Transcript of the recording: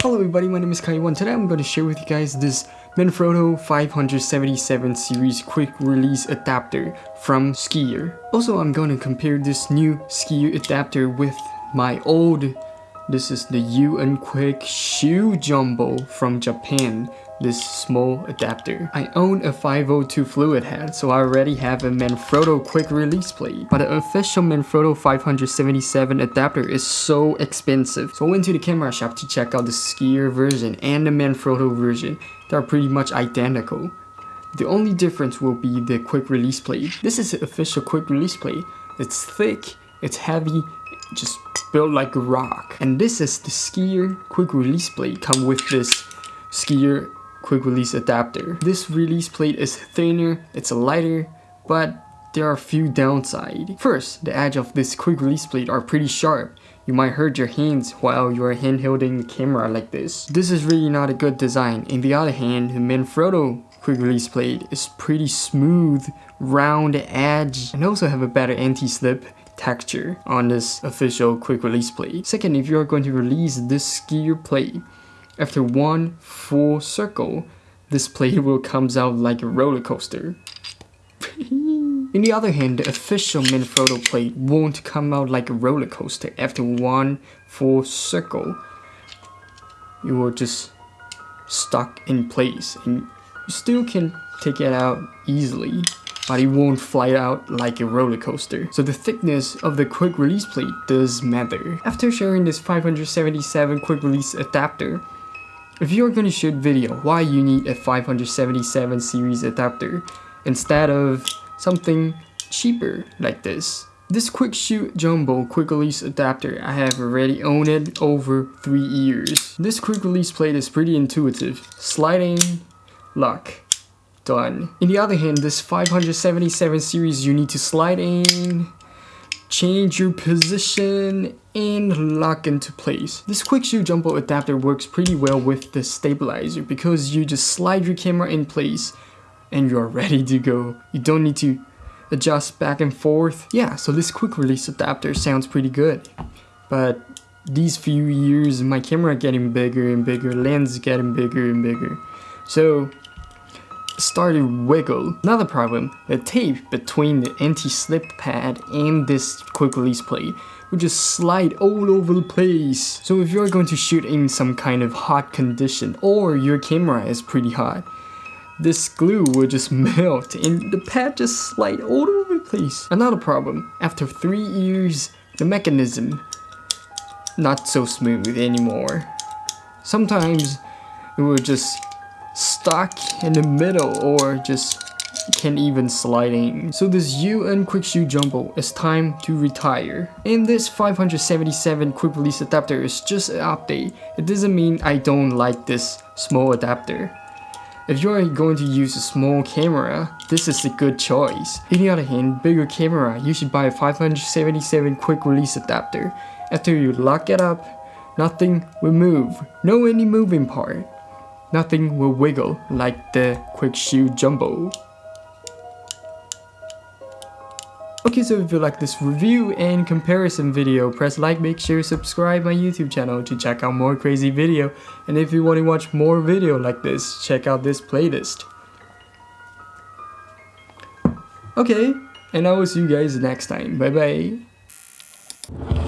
Hello everybody, my name is Kaiwan. Today I'm going to share with you guys this Manfrotto 577 series quick release adapter from Skier. Also, I'm going to compare this new Skier adapter with my old, this is the UN Quick Shoe Jumbo from Japan this small adapter. I own a 502 fluid head, so I already have a Manfrotto quick release plate. But the official Manfrotto 577 adapter is so expensive. So I went to the camera shop to check out the skier version and the Manfrotto version. They're pretty much identical. The only difference will be the quick release plate. This is the official quick release plate. It's thick, it's heavy, just built like a rock. And this is the skier quick release plate come with this skier quick release adapter. This release plate is thinner, it's lighter, but there are a few downsides. First, the edge of this quick release plate are pretty sharp. You might hurt your hands while you are handholding the camera like this. This is really not a good design. On the other hand, the Manfrotto quick release plate is pretty smooth, round edge, and also have a better anti-slip texture on this official quick release plate. Second, if you are going to release this skier plate, after one full circle, this plate will comes out like a roller coaster. In the other hand, the official Manfrotto plate won't come out like a roller coaster after one full circle. You will just stuck in place and you still can take it out easily but it won't fly out like a roller coaster. So the thickness of the quick release plate does matter. After sharing this 577 quick release adapter, if you are going to shoot video, why you need a 577 series adapter instead of something cheaper like this? This Quick Shoe Jumbo Quick Release adapter, I have already owned it over 3 years. This quick release plate is pretty intuitive. Sliding, lock, done. In the other hand, this 577 series you need to slide in, change your position and lock into place. This quick shoe jumbo adapter works pretty well with the stabilizer because you just slide your camera in place and you're ready to go. You don't need to adjust back and forth. Yeah, so this quick release adapter sounds pretty good. But these few years, my camera getting bigger and bigger, lens getting bigger and bigger. So started wiggle. Another problem, the tape between the anti-slip pad and this quick release plate will just slide all over the place. So if you're going to shoot in some kind of hot condition or your camera is pretty hot, this glue will just melt and the pad just slide all over the place. Another problem, after 3 years, the mechanism not so smooth anymore. Sometimes it will just stuck in the middle or just can't even slide in. So this UN Quick Shoe Jumbo is time to retire. And this 577 quick release adapter is just an update. It doesn't mean I don't like this small adapter. If you're going to use a small camera, this is a good choice. On the other hand, bigger camera, you should buy a 577 quick release adapter. After you lock it up, nothing will move. No any moving part nothing will wiggle like the Quick Shoe Jumbo. Okay, so if you like this review and comparison video, press like, make sure you subscribe my YouTube channel to check out more crazy video. And if you want to watch more video like this, check out this playlist. Okay, and I will see you guys next time. Bye bye.